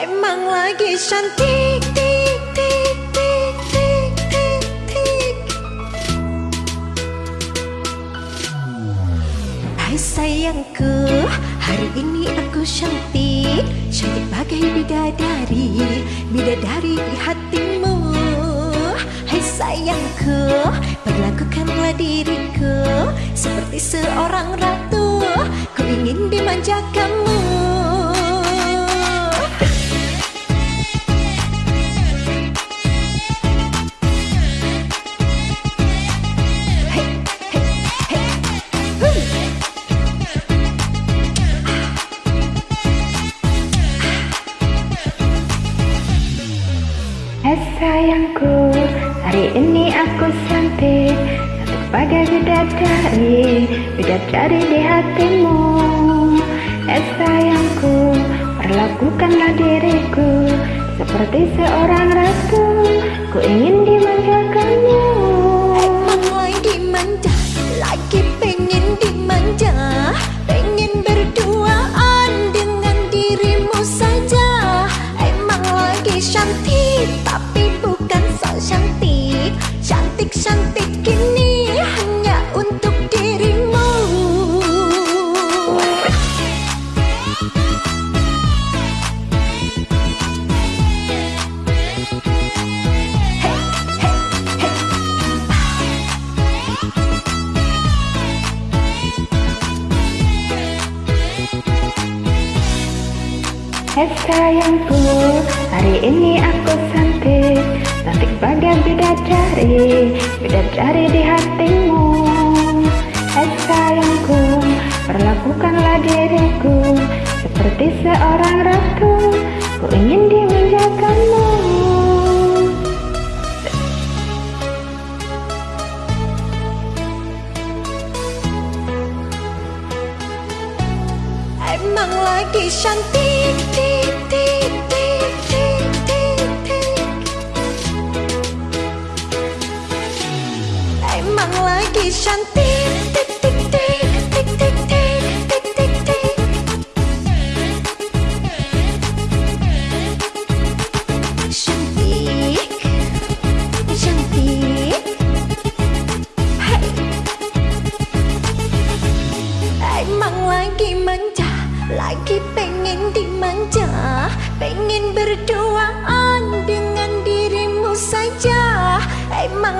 Emang lagi cantik tik tik tik tik tik Hai sayangku Hari ini aku cantik. Cantik bagai bidadari Bidadari di hatimu. Hai sayangku Perlakukanlah diriku Seperti seorang ratu. Ku ingin dimanjakanmu. Hai sayangku, hari ini aku cantik Cantik bagai bidadari, bidadari di hatimu. Hai sayangku, perlakukanlah diriku Seperti seorang ratu, ku ingin dimanjakanmu. Emang lagi manja, lagi pengen dimanja. Pengen berduaan dengan dirimu saja. Emang lagi cantik, cantik-cantik ini hanya untuk dirimu hey, hey, hey. Hei sayangku, hari ini aku bidadari, bidadari di hatimu. Hai sayangku, perlakukanlah diriku Seperti seorang ratu, ku ingin dimanjakanmu Emang lagi cantik Emang lagi cantik tik tik tik tik tik tik tik tik tik Cantik Cantik Hai Emang lagi manja Lagi pengen dimanja Pengen berduaan dengan dirimu saja Emang lagi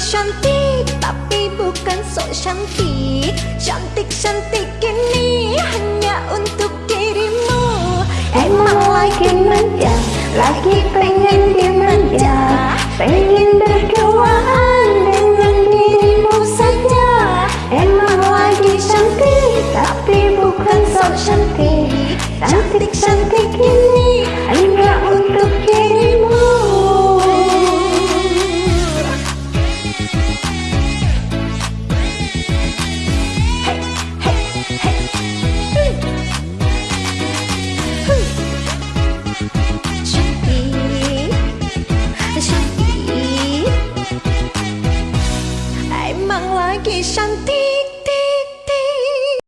cantik Tapi bukan sok cantik. Cantik-cantik ini hanya untuk dirimu. Emang lagi manja Lagi pengen dimanja Pengen berduaan dengan dirimu saja. Emang lagi cantik Tapi bukan sok cantik. Cantik-cantik ini 上帝